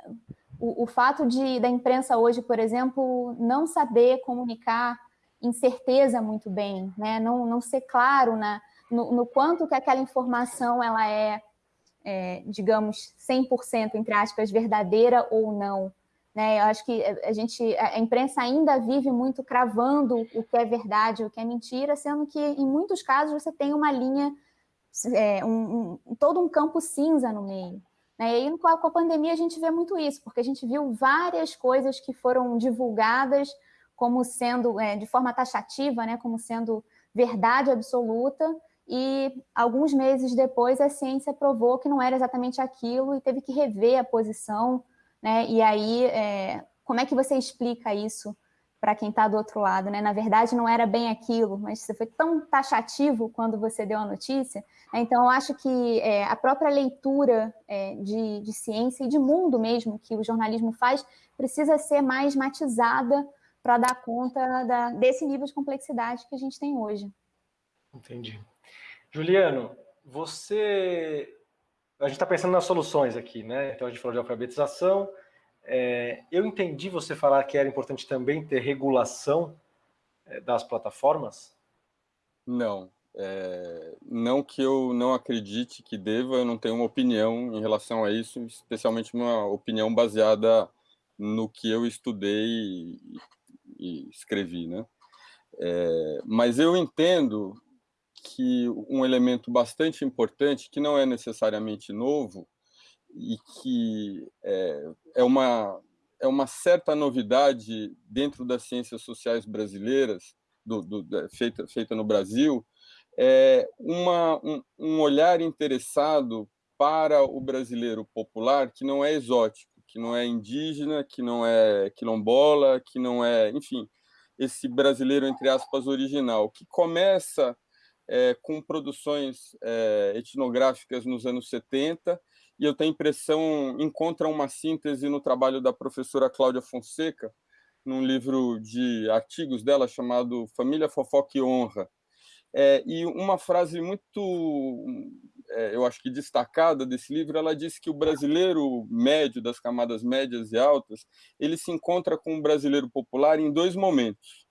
o, o, fato de da imprensa hoje, por exemplo, não saber comunicar incerteza muito bem, né? não, não ser claro na, no, no quanto que aquela informação ela é, é digamos, 100%, entre aspas, verdadeira ou não. Né? Eu acho que a gente, a imprensa ainda vive muito cravando o que é verdade, o que é mentira, sendo que em muitos casos você tem uma linha, é, um, um, todo um campo cinza no meio. Né? E aí, com a, com a pandemia, a gente vê muito isso, porque a gente viu várias coisas que foram divulgadas como sendo, é, de forma taxativa, né, como sendo verdade absoluta, e alguns meses depois a ciência provou que não era exatamente aquilo e teve que rever a posição, né, e aí, é, como é que você explica isso para quem está do outro lado, né? Na verdade, não era bem aquilo, mas você foi tão taxativo quando você deu a notícia. Né? Então, eu acho que é, a própria leitura é, de, de ciência e de mundo mesmo que o jornalismo faz precisa ser mais matizada para dar conta da, desse nível de complexidade que a gente tem hoje. Entendi. Juliano, você... A gente está pensando nas soluções aqui, né? Então, a gente falou de alfabetização, é, eu entendi você falar que era importante também ter regulação é, das plataformas? Não. É, não que eu não acredite que deva, eu não tenho uma opinião em relação a isso, especialmente uma opinião baseada no que eu estudei e, e escrevi, né? É, mas eu entendo que um elemento bastante importante, que não é necessariamente novo, e que é, é, uma, é uma certa novidade dentro das ciências sociais brasileiras, do, do, feita, feita no Brasil, é uma, um, um olhar interessado para o brasileiro popular que não é exótico, que não é indígena, que não é quilombola, que não é, enfim, esse brasileiro, entre aspas, original, que começa é, com produções é, etnográficas nos anos 70 e eu tenho a impressão, encontra uma síntese no trabalho da professora Cláudia Fonseca, num livro de artigos dela chamado Família Fofoca e Honra. É, e uma frase muito, é, eu acho que destacada desse livro, ela diz que o brasileiro médio, das camadas médias e altas, ele se encontra com o brasileiro popular em dois momentos.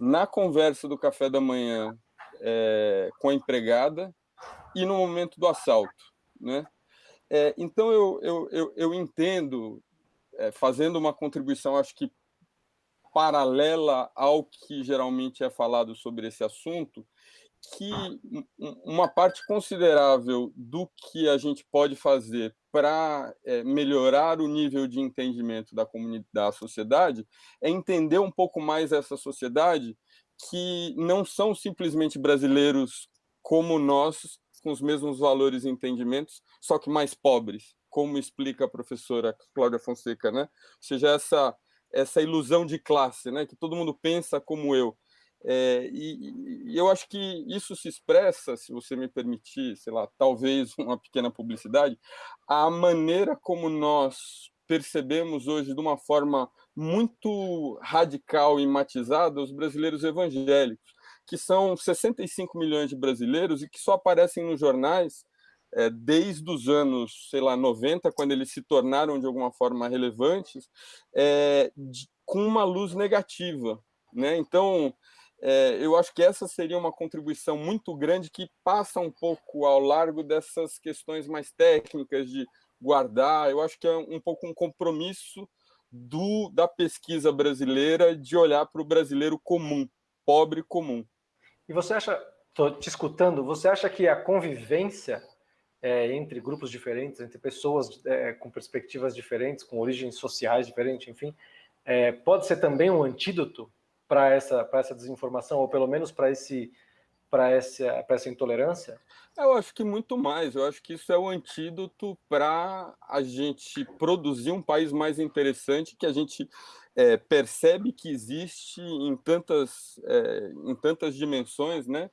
Na conversa do café da manhã é, com a empregada e no momento do assalto. Né? É, então, eu, eu, eu, eu entendo, é, fazendo uma contribuição, acho que paralela ao que geralmente é falado sobre esse assunto, que uma parte considerável do que a gente pode fazer para é, melhorar o nível de entendimento da comunidade, da sociedade, é entender um pouco mais essa sociedade que não são simplesmente brasileiros como nós, com os mesmos valores e entendimentos, só que mais pobres, como explica a professora Cláudia Fonseca, né? Ou seja, essa, essa ilusão de classe, né? Que todo mundo pensa como eu. É, e, e, eu acho que isso se expressa, se você me permitir, sei lá, talvez uma pequena publicidade, a maneira como nós percebemos hoje de uma forma muito radical e matizada os brasileiros evangélicos que são 65 milhões de brasileiros e que só aparecem nos jornais é, desde os anos, sei lá, 90, quando eles se tornaram de alguma forma relevantes, é, de, com uma luz negativa. Né? Então, é, eu acho que essa seria uma contribuição muito grande que passa um pouco ao largo dessas questões mais técnicas de guardar. Eu acho que é um pouco um compromisso do, da pesquisa brasileira de olhar para o brasileiro comum, pobre comum. E você acha, estou te escutando, você acha que a convivência é, entre grupos diferentes, entre pessoas é, com perspectivas diferentes, com origens sociais diferentes, enfim, é, pode ser também um antídoto para essa, essa desinformação, ou pelo menos para esse para essa, para essa intolerância? Eu acho que muito mais. Eu acho que isso é o antídoto para a gente produzir um país mais interessante, que a gente é, percebe que existe em tantas, é, em tantas dimensões, né?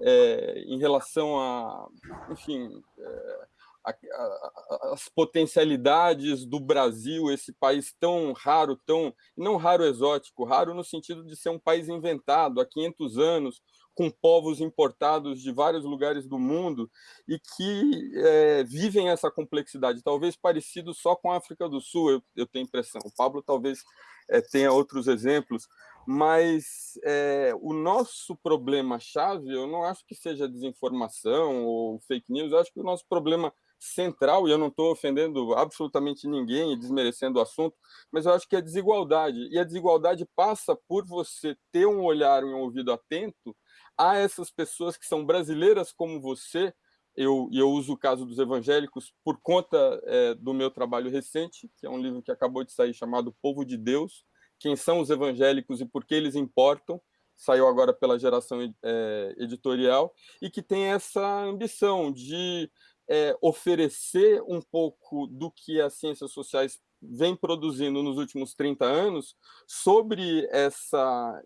É, em relação a, enfim, é, a, a, as potencialidades do Brasil, esse país tão raro, tão não raro exótico, raro no sentido de ser um país inventado há 500 anos, com povos importados de vários lugares do mundo e que é, vivem essa complexidade, talvez parecido só com a África do Sul, eu, eu tenho impressão. O Pablo talvez é, tenha outros exemplos, mas é, o nosso problema-chave, eu não acho que seja desinformação ou fake news, eu acho que o nosso problema central, e eu não estou ofendendo absolutamente ninguém e desmerecendo o assunto, mas eu acho que é desigualdade. E a desigualdade passa por você ter um olhar e um ouvido atento a essas pessoas que são brasileiras como você, eu, eu uso o caso dos evangélicos por conta é, do meu trabalho recente, que é um livro que acabou de sair chamado Povo de Deus, quem são os evangélicos e por que eles importam, saiu agora pela geração é, editorial, e que tem essa ambição de é, oferecer um pouco do que as ciências sociais vem produzindo nos últimos 30 anos sobre essa,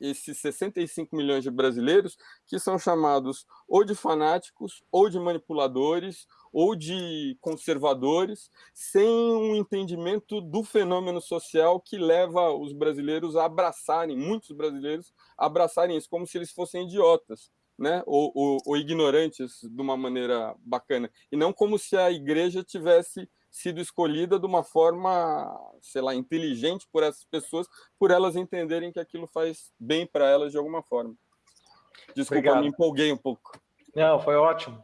esses 65 milhões de brasileiros que são chamados ou de fanáticos, ou de manipuladores, ou de conservadores, sem um entendimento do fenômeno social que leva os brasileiros a abraçarem, muitos brasileiros, a abraçarem isso como se eles fossem idiotas. Né? Ou, ou, ou ignorantes de uma maneira bacana, e não como se a igreja tivesse sido escolhida de uma forma, sei lá, inteligente por essas pessoas, por elas entenderem que aquilo faz bem para elas de alguma forma. Desculpa, Obrigado. me empolguei um pouco. Não, foi ótimo.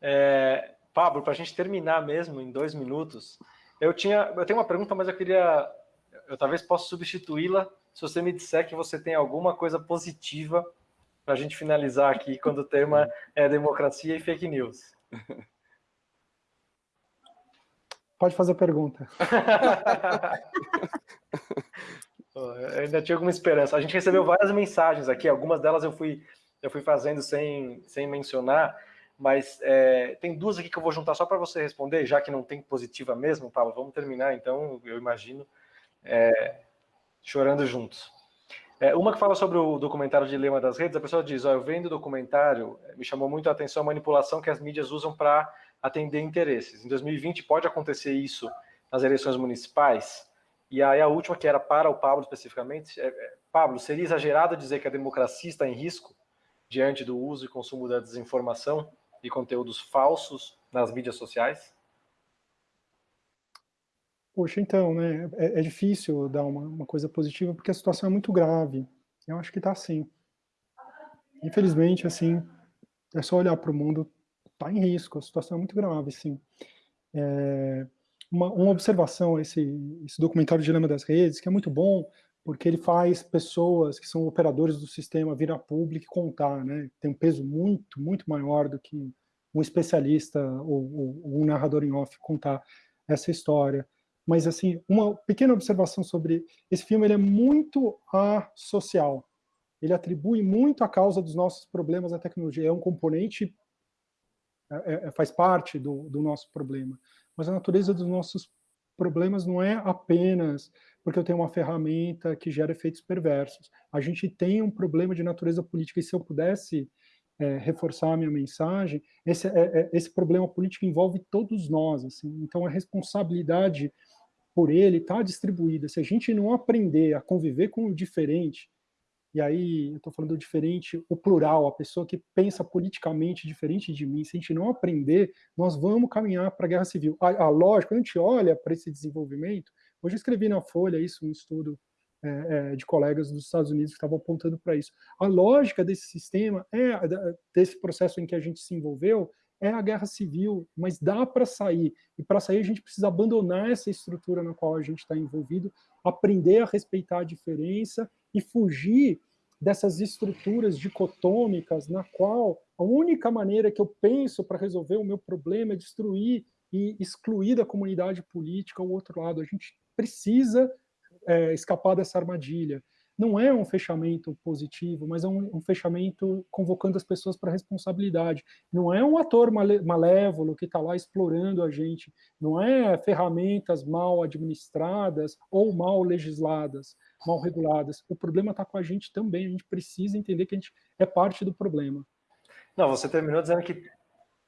É, Pablo, para a gente terminar mesmo em dois minutos, eu tinha, eu tenho uma pergunta, mas eu queria, eu talvez possa substituí-la se você me disser que você tem alguma coisa positiva para a gente finalizar aqui quando o tema é democracia e fake news. Pode fazer a pergunta. eu ainda tinha alguma esperança. A gente recebeu várias mensagens aqui, algumas delas eu fui, eu fui fazendo sem, sem mencionar, mas é, tem duas aqui que eu vou juntar só para você responder, já que não tem positiva mesmo, Paulo. Vamos terminar, então, eu imagino, é, chorando juntos. É, uma que fala sobre o documentário Dilema das Redes, a pessoa diz, ó, eu vendo o documentário, me chamou muito a atenção a manipulação que as mídias usam para atender interesses. Em 2020 pode acontecer isso nas eleições municipais. E aí a última, que era para o Pablo especificamente, é, é, Pablo, seria exagerado dizer que a democracia está em risco diante do uso e consumo da desinformação e conteúdos falsos nas mídias sociais? Poxa, então, né, é, é difícil dar uma, uma, coisa positiva porque a situação é muito grave. Eu acho que está assim. Infelizmente, assim, é só olhar para o mundo está em risco, a situação é muito grave, sim. É, uma, uma, observação, esse, esse documentário Dilema das Redes, que é muito bom, porque ele faz pessoas que são operadores do sistema vir a público e contar, né? Tem um peso muito, muito maior do que um especialista ou, ou um narrador em off contar essa história. Mas, assim, uma pequena observação sobre esse filme, ele é muito asocial. Ele atribui muito a causa dos nossos problemas à tecnologia. É um componente é, é, é, faz parte do, do nosso problema. Mas a natureza dos nossos problemas não é apenas porque eu tenho uma ferramenta que gera efeitos perversos. A gente tem um problema de natureza política, e se eu pudesse é, reforçar a minha mensagem, esse, é, é, esse problema político envolve todos nós, assim, então a responsabilidade por ele está distribuída. Se a gente não aprender a conviver com o diferente, e aí eu estou falando diferente, o plural, a pessoa que pensa politicamente diferente de mim, se a gente não aprender, nós vamos caminhar para a guerra civil. A, a lógica, quando a gente olha para esse desenvolvimento, hoje eu escrevi na Folha isso, um estudo é, é, de colegas dos Estados Unidos que estavam apontando para isso. A lógica desse sistema, é desse processo em que a gente se envolveu, é a guerra civil, mas dá para sair. E para sair a gente precisa abandonar essa estrutura na qual a gente está envolvido, aprender a respeitar a diferença e fugir dessas estruturas dicotômicas na qual a única maneira que eu penso para resolver o meu problema é destruir e excluir da comunidade política o outro lado. A gente precisa é, escapar dessa armadilha. Não é um fechamento positivo, mas é um, um fechamento convocando as pessoas para responsabilidade. Não é um ator malévolo que está lá explorando a gente, não é ferramentas mal administradas ou mal legisladas, mal reguladas. O problema está com a gente também, a gente precisa entender que a gente é parte do problema. Não, você terminou dizendo que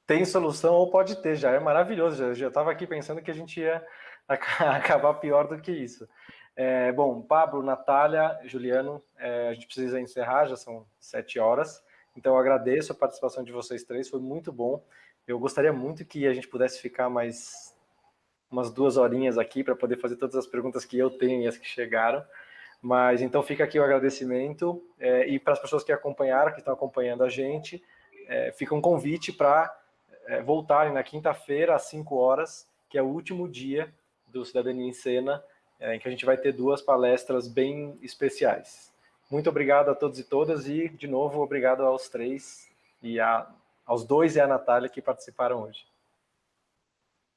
tem solução ou pode ter, já é maravilhoso, já estava aqui pensando que a gente ia acabar pior do que isso. É, bom, Pablo, Natália, Juliano, é, a gente precisa encerrar, já são sete horas, então eu agradeço a participação de vocês três, foi muito bom. Eu gostaria muito que a gente pudesse ficar mais umas duas horinhas aqui para poder fazer todas as perguntas que eu tenho e as que chegaram, mas então fica aqui o agradecimento, é, e para as pessoas que acompanharam, que estão acompanhando a gente, é, fica um convite para é, voltarem na quinta-feira, às 5 horas, que é o último dia do Cidadania em Cena, em que a gente vai ter duas palestras bem especiais. Muito obrigado a todos e todas e, de novo, obrigado aos três e a, aos dois e a Natália que participaram hoje.